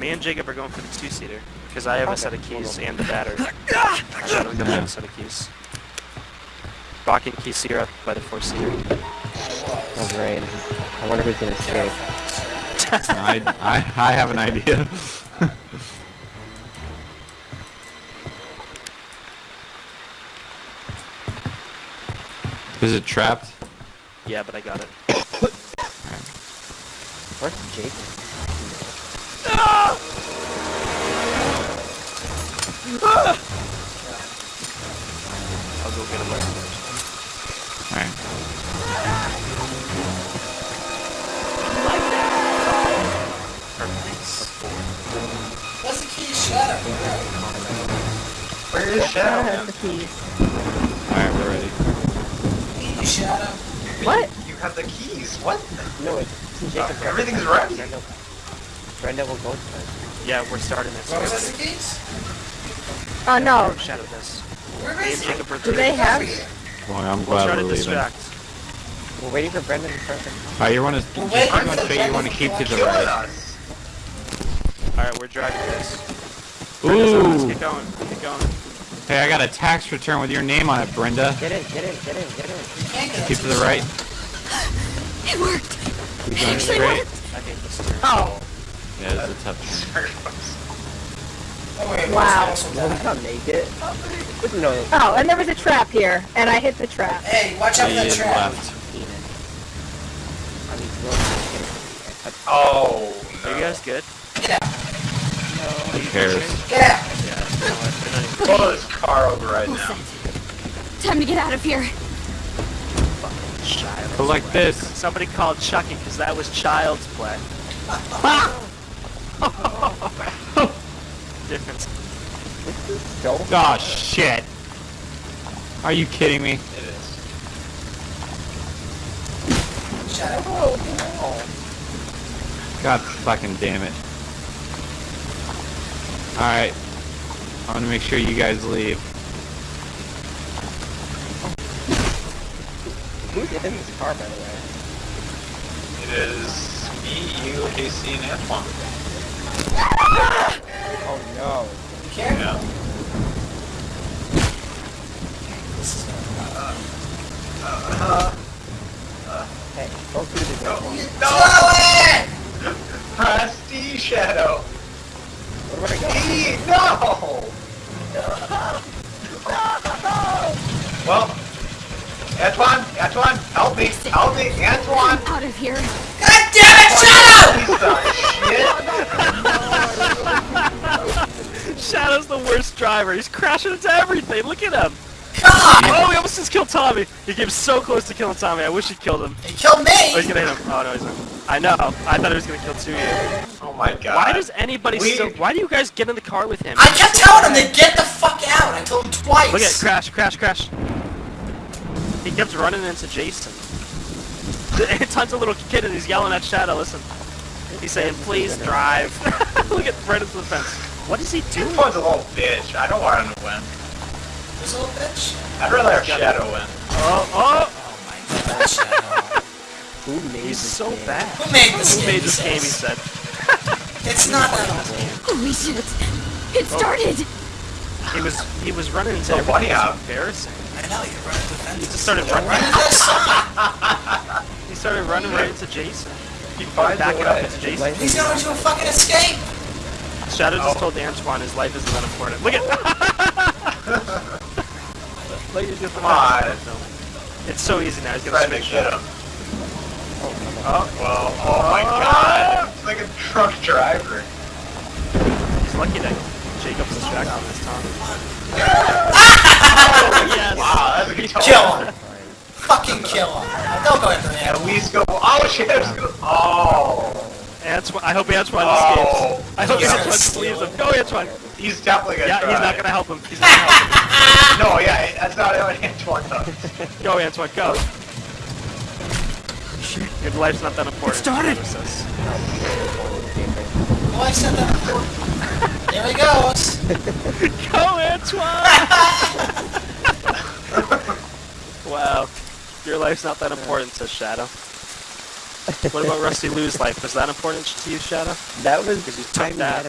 Me and Jacob are going for the two-seater because I have a set of we'll keys go. and the battery. Shadow, we got Yeah. a set of keys. Rock and key Sierra by the four-seater. Oh great. I wonder who's gonna escape. I, I, I have an idea. Is it trapped? Yeah, but I got it. Where's Jake? What? You have the keys. What? No, it's Jacob. Everything's ready. Brenda, Brenda will go first. Yeah, we're starting this. What was that the keys? Oh no. Shadow this. Where Me and is it? Jacob Do they have? Well, I'm We'll glad try we're to leaving. distract. We're waiting for Brendan to start. Alright, you wanna, We're just waiting I'm gonna the show you, you wanna keep to the right. Alright, we're driving this. Let's Ooh! get going. Get going. Hey, I got a tax return with your name on it, Brenda. Get in, get in, get in, get in. Can't get Keep to the right. It worked. Keep It going actually straight. worked. I hate this turn. Oh. Yeah, it's a tough turn. Oh, wait, Wow. what's the Well, we also can't make it. Wouldn't. Oh, and there was a trap here, and I hit the trap. Hey, watch out for Yeah, that you trap. left. I mean, Oh. Are you guys good? Get out. Who cares? Get out. Yeah. You know what? They're not even Pull this car over right now. Time to get out of here. child. Go like this. Somebody called Chucky because that was child's play. Ah! Difference. Go. Oh shit. Are you kidding me? It is. Shadow. God fucking damn it. Alright. I want to make sure you guys leave. Who's in this car, by the way? It is me, you, Casey, and Antoine. Oh no. You care? Yeah. Hey, through the door. No! Chloe! Press D, Shadow. Where do I go? D, no! Well, Antoine, Antoine, help me, help me, Antoine! Out of here. God damn it, Shadow! Shadow's the worst driver. He's crashing into everything. Look at him. God! Oh, he almost just killed Tommy. He came so close to killing Tommy. I wish he killed him. He killed me! Oh, he's gonna hit him. Oh no, he's not. I know. I thought he was gonna kill two of you. Oh my god. Why does anybody We- still? Why do you guys get in the car with him? I kept telling him to get the fuck out. I told him twice. Look at crash, crash, crash. He kept running into Jason. Tons of little kid and he's yelling at Shadow. Listen, he's saying, "Please drive." Look at right into the fence. What is he doing? Antoine's a little bitch. I don't want him to win. This little bitch. I'd rather have Shadow win. Oh, oh! Oh my God, Shadow. Who made He's this so game? bad. Who made this Who game? made he this game? He said. It's not that. Holy shit. It started. He was he was running into Oh, everything. buddy, It was uh, embarrassing. I know, you're running the He just started running. Run into this. He started running right into Jason. He finds a Backing up into Jason. He's going to a fucking escape. Shadow just Oh. told Antoine his life isn't that important. Look at. Look at Come on. It's so easy now. He's gonna Trying to switch get him. Oh, oh, well, oh my ah! god. It's like a truck driver. He's lucky that Jacob's distracted him this time. yes. Wow, that's a good Kill him. Fucking kill him. Don't go after At least go. Oh shit! it's Oh, Antoine, I hope Antoine Oh. escapes. I hope He's Antoine gonna leaves him. Go, Antoine. he's definitely gonna Yeah, try. he's not gonna help him. He's not gonna help him. No, yeah, that's not what Antoine does. Go, Antoine. Go. Your life's not that important. started. Shadow says. Oh, I said that before. There he goes. Go, Antoine! wow. Your life's not that important, says Shadow. What about Rusty Lou's life? Was that important to you, Shadow? that was Because you took that.